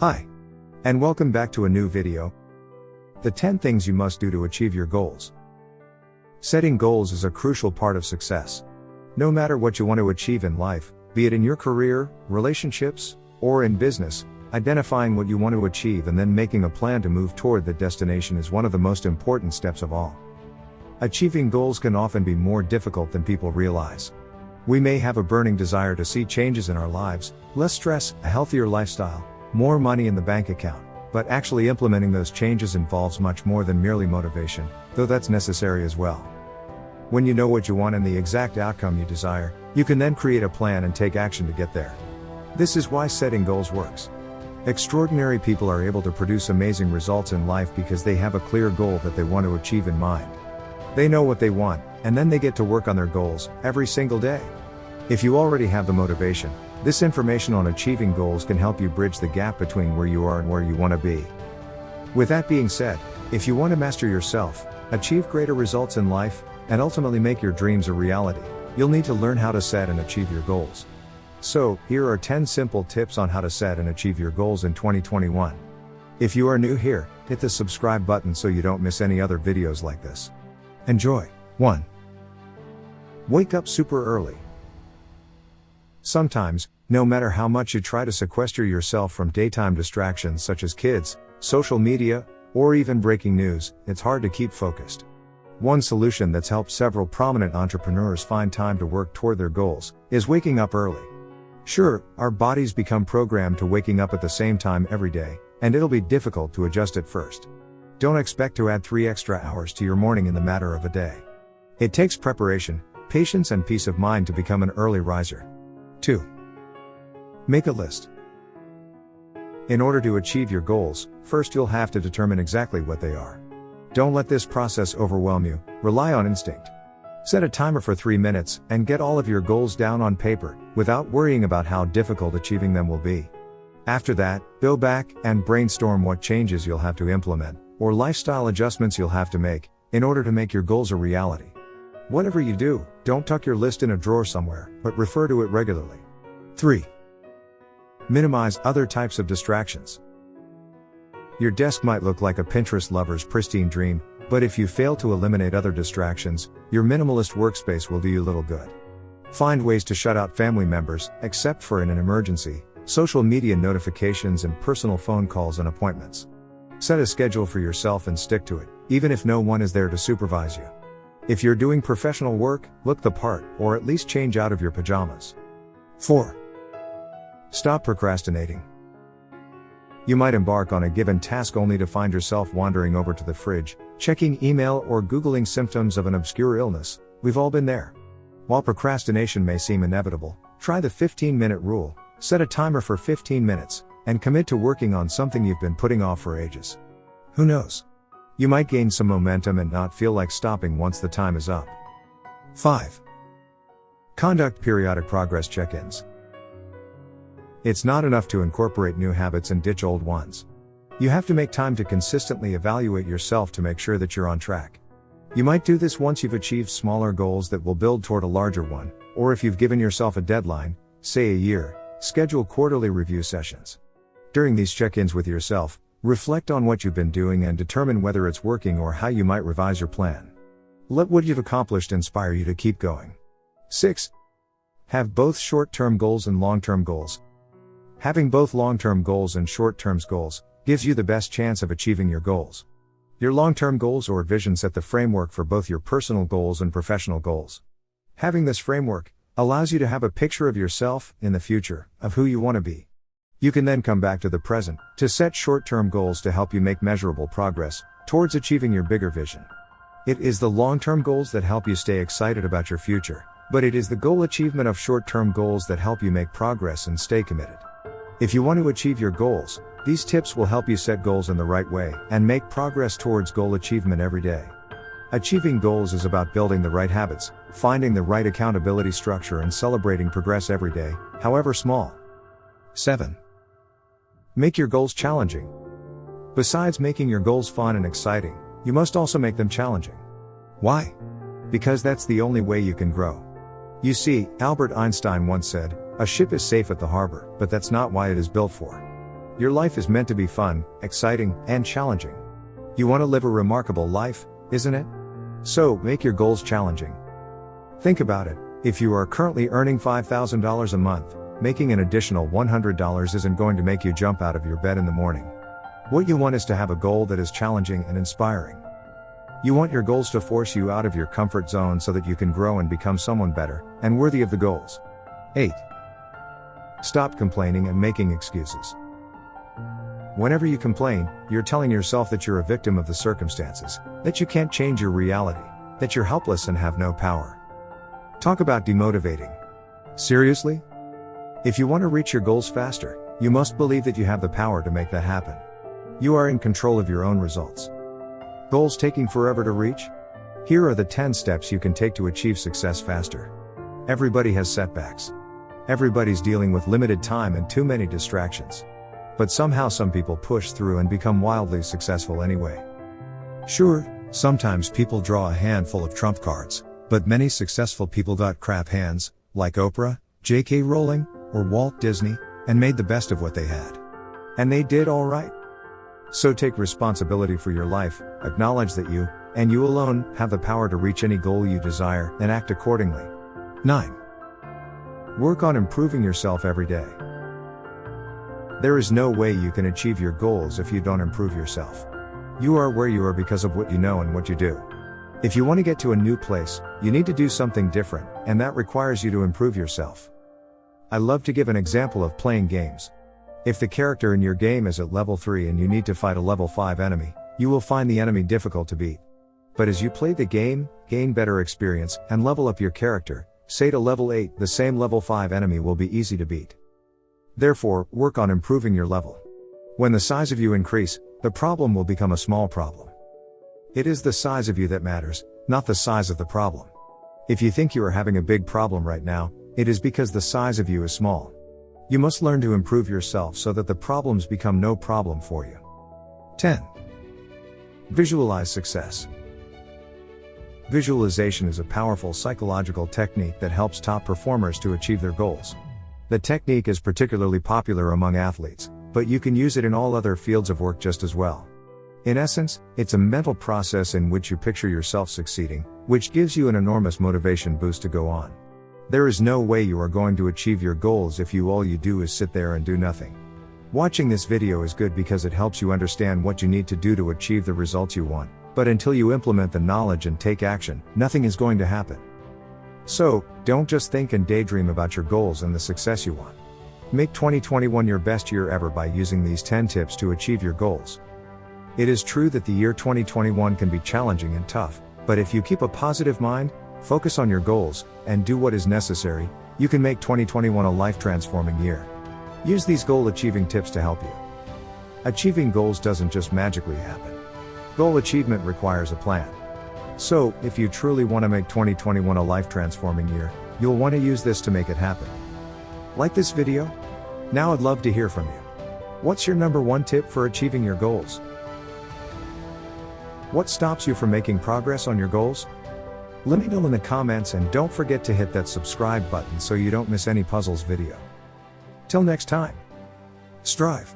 Hi. And welcome back to a new video. The 10 things you must do to achieve your goals. Setting goals is a crucial part of success. No matter what you want to achieve in life, be it in your career, relationships, or in business, identifying what you want to achieve and then making a plan to move toward that destination is one of the most important steps of all. Achieving goals can often be more difficult than people realize. We may have a burning desire to see changes in our lives, less stress, a healthier lifestyle, more money in the bank account, but actually implementing those changes involves much more than merely motivation, though that's necessary as well. When you know what you want and the exact outcome you desire, you can then create a plan and take action to get there. This is why setting goals works. Extraordinary people are able to produce amazing results in life because they have a clear goal that they want to achieve in mind. They know what they want, and then they get to work on their goals, every single day. If you already have the motivation, this information on achieving goals can help you bridge the gap between where you are and where you want to be. With that being said, if you want to master yourself, achieve greater results in life, and ultimately make your dreams a reality, you'll need to learn how to set and achieve your goals. So, here are 10 simple tips on how to set and achieve your goals in 2021. If you are new here, hit the subscribe button so you don't miss any other videos like this. Enjoy. 1. Wake up super early. Sometimes, no matter how much you try to sequester yourself from daytime distractions such as kids, social media, or even breaking news, it's hard to keep focused. One solution that's helped several prominent entrepreneurs find time to work toward their goals is waking up early. Sure, our bodies become programmed to waking up at the same time every day, and it'll be difficult to adjust at first. Don't expect to add three extra hours to your morning in the matter of a day. It takes preparation, patience, and peace of mind to become an early riser. 2. Make a list. In order to achieve your goals, first you'll have to determine exactly what they are. Don't let this process overwhelm you, rely on instinct. Set a timer for 3 minutes and get all of your goals down on paper, without worrying about how difficult achieving them will be. After that, go back and brainstorm what changes you'll have to implement, or lifestyle adjustments you'll have to make, in order to make your goals a reality. Whatever you do, don't tuck your list in a drawer somewhere, but refer to it regularly. 3. Minimize other types of distractions. Your desk might look like a Pinterest lover's pristine dream, but if you fail to eliminate other distractions, your minimalist workspace will do you little good. Find ways to shut out family members, except for in an emergency, social media notifications, and personal phone calls and appointments. Set a schedule for yourself and stick to it, even if no one is there to supervise you. If you're doing professional work, look the part, or at least change out of your pajamas. 4. Stop procrastinating. You might embark on a given task only to find yourself wandering over to the fridge, checking email, or Googling symptoms of an obscure illness. We've all been there. While procrastination may seem inevitable, try the 15 minute rule, set a timer for 15 minutes, and commit to working on something you've been putting off for ages. Who knows? You might gain some momentum and not feel like stopping once the time is up. 5. Conduct periodic progress check ins. It's not enough to incorporate new habits and ditch old ones. You have to make time to consistently evaluate yourself to make sure that you're on track. You might do this once you've achieved smaller goals that will build toward a larger one, or if you've given yourself a deadline, say a year, schedule quarterly review sessions. During these check ins with yourself, reflect on what you've been doing and determine whether it's working or how you might revise your plan. Let what you've accomplished inspire you to keep going. 6. Have both short term goals and long term goals. Having both long-term goals and short-term goals gives you the best chance of achieving your goals. Your long-term goals or vision set the framework for both your personal goals and professional goals. Having this framework allows you to have a picture of yourself in the future of who you want to be. You can then come back to the present to set short-term goals to help you make measurable progress towards achieving your bigger vision. It is the long-term goals that help you stay excited about your future, but it is the goal achievement of short-term goals that help you make progress and stay committed. If you want to achieve your goals, these tips will help you set goals in the right way and make progress towards goal achievement every day. Achieving goals is about building the right habits, finding the right accountability structure, and celebrating progress every day, however small. 7. Make your goals challenging. Besides making your goals fun and exciting, you must also make them challenging. Why? Because that's the only way you can grow. You see, Albert Einstein once said, a ship is safe at the harbor, but that's not why it is built for. Your life is meant to be fun, exciting, and challenging. You want to live a remarkable life, isn't it? So, make your goals challenging. Think about it. If you are currently earning $5,000 a month, making an additional $100 isn't going to make you jump out of your bed in the morning. What you want is to have a goal that is challenging and inspiring. You want your goals to force you out of your comfort zone so that you can grow and become someone better and worthy of the goals. 8. Stop complaining and making excuses. Whenever you complain, you're telling yourself that you're a victim of the circumstances, that you can't change your reality, that you're helpless and have no power. Talk about demotivating. Seriously? If you want to reach your goals faster, you must believe that you have the power to make that happen. You are in control of your own results. Goals taking forever to reach? Here are the 10 steps you can take to achieve success faster. Everybody has setbacks. Everybody's dealing with limited time and too many distractions. But somehow some people push through and become wildly successful anyway. Sure, sometimes people draw a handful of trump cards, but many successful people got crap hands, like Oprah, J.K. Rowling, or Walt Disney, and made the best of what they had. And they did alright. So take responsibility for your life, acknowledge that you, and you alone, have the power to reach any goal you desire, and act accordingly. 9. Work on improving yourself every day. There is no way you can achieve your goals if you don't improve yourself. You are where you are because of what you know and what you do. If you want to get to a new place, you need to do something different, and that requires you to improve yourself. I love to give an example of playing games. If the character in your game is at level 3 and you need to fight a level 5 enemy, you will find the enemy difficult to beat. But as you play the game, gain better experience, and level up your character, say to level 8, the same level 5 enemy will be easy to beat. Therefore, work on improving your level. When the size of you increase, the problem will become a small problem. It is the size of you that matters, not the size of the problem. If you think you are having a big problem right now, it is because the size of you is small. You must learn to improve yourself so that the problems become no problem for you. 10. Visualize success. Visualization is a powerful psychological technique that helps top performers to achieve their goals. The technique is particularly popular among athletes, but you can use it in all other fields of work just as well. In essence, it's a mental process in which you picture yourself succeeding, which gives you an enormous motivation boost to go on. There is no way you are going to achieve your goals if you all you do is sit there and do nothing. Watching this video is good because it helps you understand what you need to do to achieve the results you want, but until you implement the knowledge and take action, nothing is going to happen. So, don't just think and daydream about your goals and the success you want. Make 2021 your best year ever by using these 10 tips to achieve your goals. It is true that the year 2021 can be challenging and tough, but if you keep a positive mind, Focus on your goals, and do what is necessary, you can make 2021 a life transforming year. Use these goal achieving tips to help you. Achieving goals doesn't just magically happen. Goal achievement requires a plan. So, if you truly want to make 2021 a life transforming year, you'll want to use this to make it happen. Like this video? Now I'd love to hear from you. What's your number one tip for achieving your goals? What stops you from making progress on your goals? Let me know in the comments and don't forget to hit that subscribe button so you don't miss any puzzles video. Till next time. Strive.